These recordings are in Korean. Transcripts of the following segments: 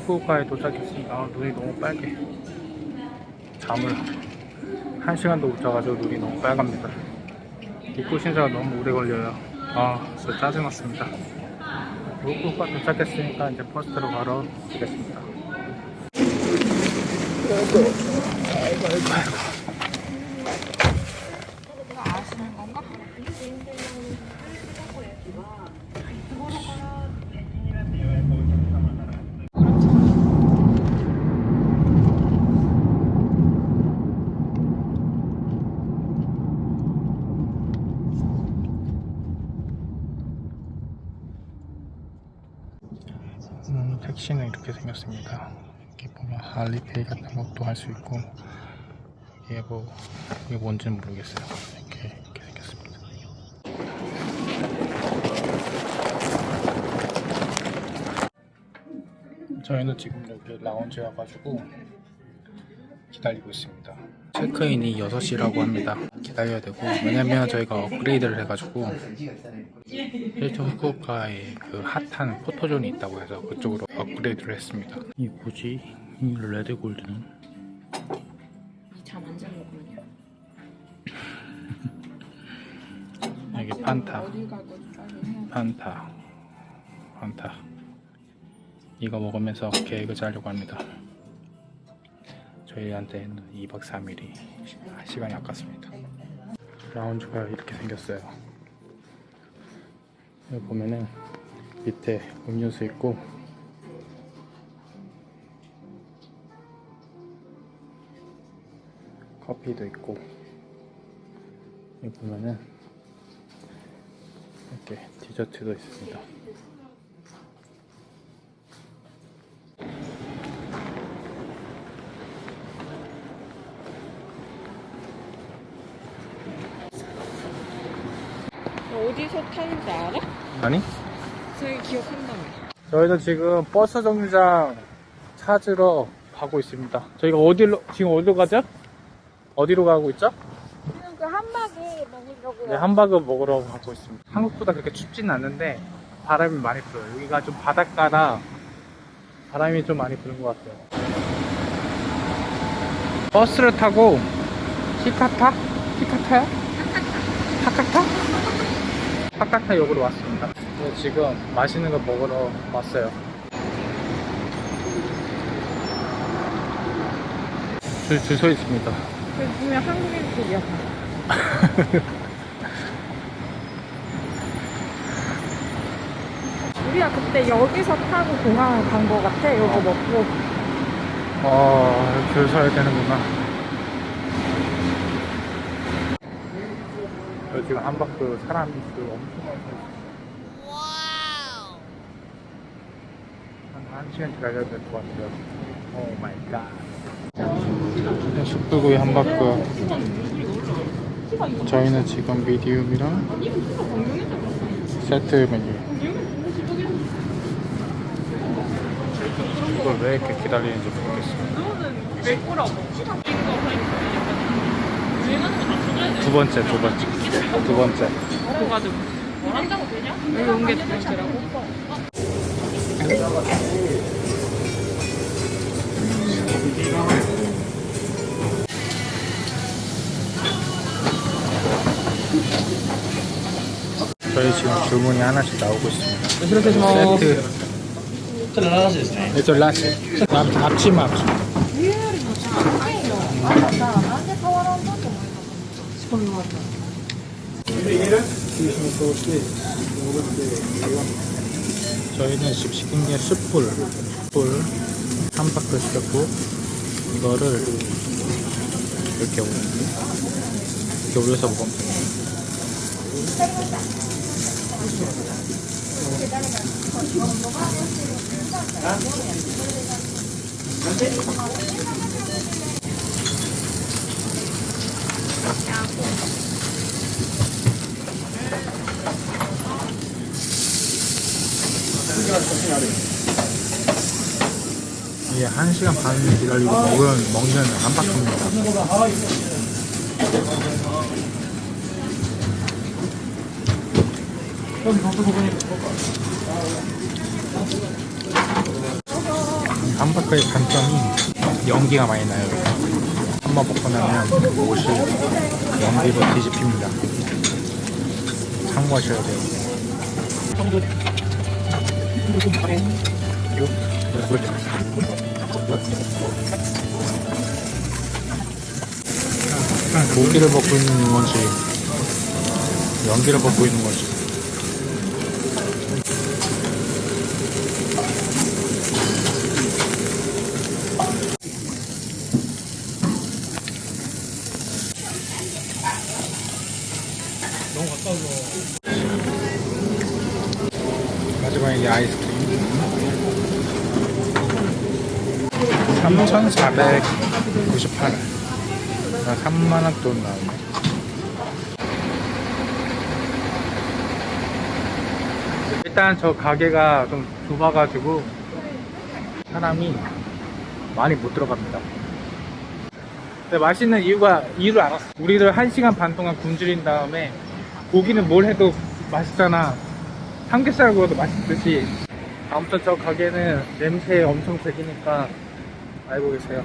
후쿠오카에 도착했습니다. 아, 눈이 너무 빨개. 잠을 한 시간도 못 자가지고 눈이 너무 빨갑니다. 입구 신사가 너무 오래 걸려요. 아, 진짜 짜증났습니다. 후쿠오카 도착했으니까 이제 버스로 가러 가겠습니다. 음, 택 시는 이렇게 생겼습니다. 이렇게 보면 할리페이 같은 것도 할 수 있고 이게 뭐 이게 뭔지는 모르겠어요. 이렇게 이렇게 생겼습니다. 저희는 지금 여기 라운지 와가지고 기다리고 있습니다. 체크인이 6시라고 합니다. 기다려야 되고 왜냐면 저희가 업그레이드를 해가지고 일본 후쿠오카에 그 핫한 포토존이 있다고 해서 그쪽으로 업그레이드를 했습니다. 이 뭐지? 이 레드 골드는? 잠안 자는 거거든요. 여기 판타, 판타, 판타. 이거 먹으면서 계획을 짜려고 합니다. 저희한테는 2박 3일이 시간이 아깝습니다. 라운지가 이렇게 생겼어요. 여기 보면은 밑에 음료수 있고 커피도 있고 여기 보면은 이렇게 디저트도 있습니다. 어디서 타는지 알 아? 아니? 저희 기억한다며. 저희는 지금 버스 정류장 찾으러 가고 있습니다. 저희가 어디로 지금 어디로 가죠? 어디로 가고 있죠? 지금 그 한박이 먹으려고요. 네, 함바그 먹으러 가고 있습니다. 한국보다 그렇게 춥진 않는데 바람이 많이 불어요. 여기가 좀 바닷가라 바람이 좀 많이 부는 것 같아요. 버스를 타고 히카타? 히카타야? 하카타? 하카타 역으로 왔습니다. 그래서 지금 맛있는 거 먹으러 왔어요. 줄, 줄 서 있습니다. 그 분명 한국인들이야. 우리가 그때 여기서 타고 공항을 간거 같아. 이거 먹고. 어, 줄 서야 되는구나. 여기 지금 한바크 사람이 그 엄청 많이 서 있어요. 한, 한 시간 기다려야 될 것 같아요. oh my god. 숯불구이 한바크. 저희는 지금 medium이랑 세트 메뉴. 이걸 왜 이렇게 기다리는지 모르겠어요. 두 번째, 두 번째. 두 번째. 뭐가지고 뭐한다고 되냐? 이게 두 번째라고? 저희 지금 주문이 하나씩 나오고 있습니다. 세트. 세트 라시. 납치마. 번 맞아. 저희는 십시김에 숯불, 숯불 한 바퀴 시켰고 이거를 이렇게 올려 이렇게 올려서 먹으면 됩니다. 1시간 반 기다리고 먹은, 먹는 한박입니다. 한박의 단점이 연기가 많이 나요. 한 번 먹고 나면 옷이 연기로 뒤집힙니다. 참고하셔야 돼요. 그렇게 고기를 먹고 있는 건지 연기를 먹고 있는 건지 너무 가까워서 마지막에 아이스크림 3,498원 3만원 돈 나오네. 일단 저 가게가 좀 좁아가지고 사람이 많이 못 들어갑니다. 근데 맛있는 이유가 이유를 알았어. 우리들 1시간 반 동안 굶주린 다음에 고기는 뭘 해도 맛있잖아. 삼겹살 구워도 맛있듯이. 아무튼 저 가게는 냄새 엄청 배기니까 알고 계세요.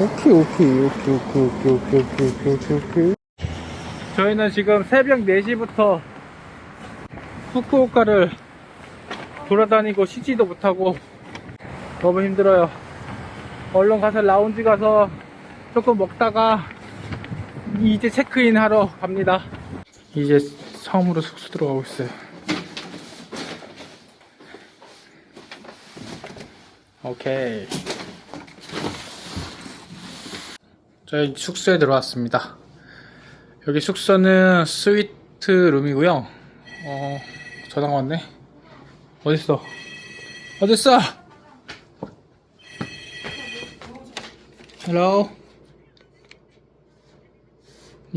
오케이 오케이 오케이 오케이 오케이 오케이 오케이 오케이 오케이 오케이. 저희는 지금 새벽 4시부터 후쿠오카를 돌아다니고 쉬지도 못하고 너무 힘들어요 얼른 가서 라운지 가서 조금 먹다가 이제 체크인 하러 갑니다. 이제 처음으로 숙소 들어가고 있어요. 오케이. 저희 숙소에 들어왔습니다. 여기 숙소는 스위트 룸이고요. 어 전화가 왔네. 어딨어? 어딨어 Hello?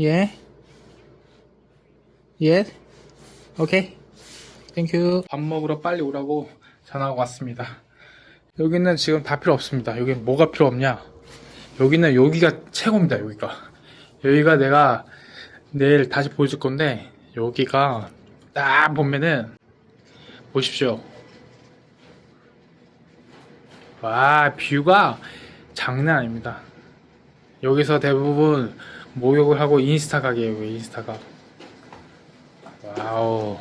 예 예? 오케이 thank you 밥 먹으러 빨리 오라고 전화가 왔습니다. 여기는 지금 다 필요 없습니다. 여기 뭐가 필요 없냐? 여기는 여기가 최고입니다 여기가. 여기가 내가 내일 다시 보여줄 건데 여기가 딱 보면은 보십시오. 와 view가 장난 아닙니다. 여기서 대부분 목욕을 하고 인스타 각이에요 여기 인스타 각. wow.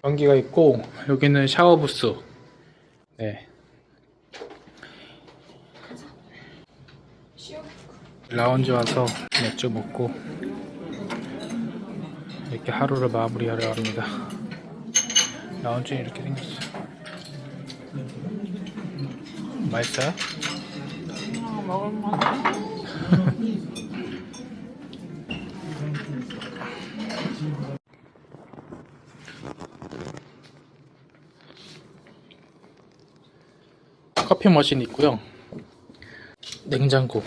전기가 있고 여기는 샤워 부스. 네. 라운지 와서 맥주 먹고 이렇게 하루를 마무리하려 합니다. 라운지는 이렇게 생겼어요. 맛있어요? 커피 머신 있고요. 냉장고.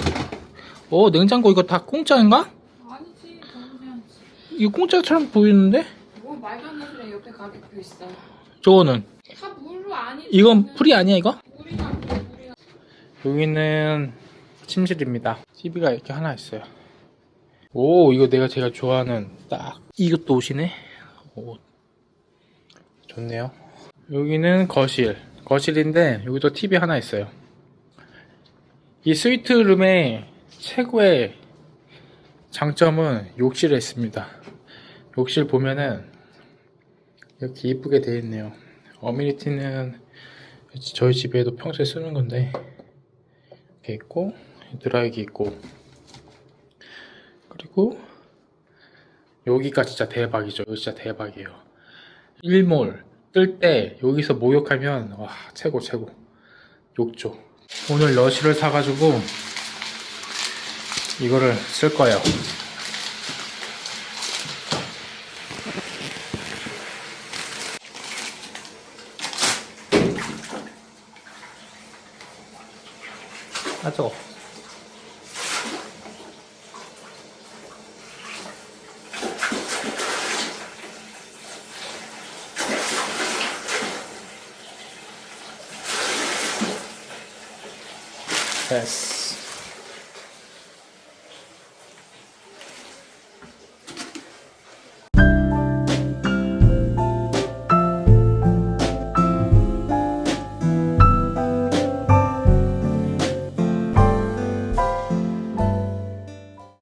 어, 냉장고 이거 다 공짜인가? 아니지, 이거 공짜처럼 보이는데? 뭐 말도 안 되는 옆에 가격표 있어. 저거는 다 물로 아니지. 이건 풀이 아니야 이거? 여기는 침실입니다. TV가 이렇게 하나 있어요. 오, 이거 내가 제가 좋아하는 딱 이것도 옷이네. 오, 좋네요. 여기는 거실. 거실인데 여기도 TV 하나 있어요. 이 스위트룸의 최고의 장점은 욕실에 있습니다. 욕실 보면은 이렇게 이쁘게 되어 있네요. 어미니티는 저희 집에도 평소에 쓰는 건데 이렇게 있고 드라이기 있고 그리고 여기가 진짜 대박이죠. 여기 진짜 대박이에요. 일몰 뜰 때 여기서 목욕하면 와 최고 최고 욕조. 오늘 러시를 사가지고 이거를 쓸 거예요. That's all. Yes.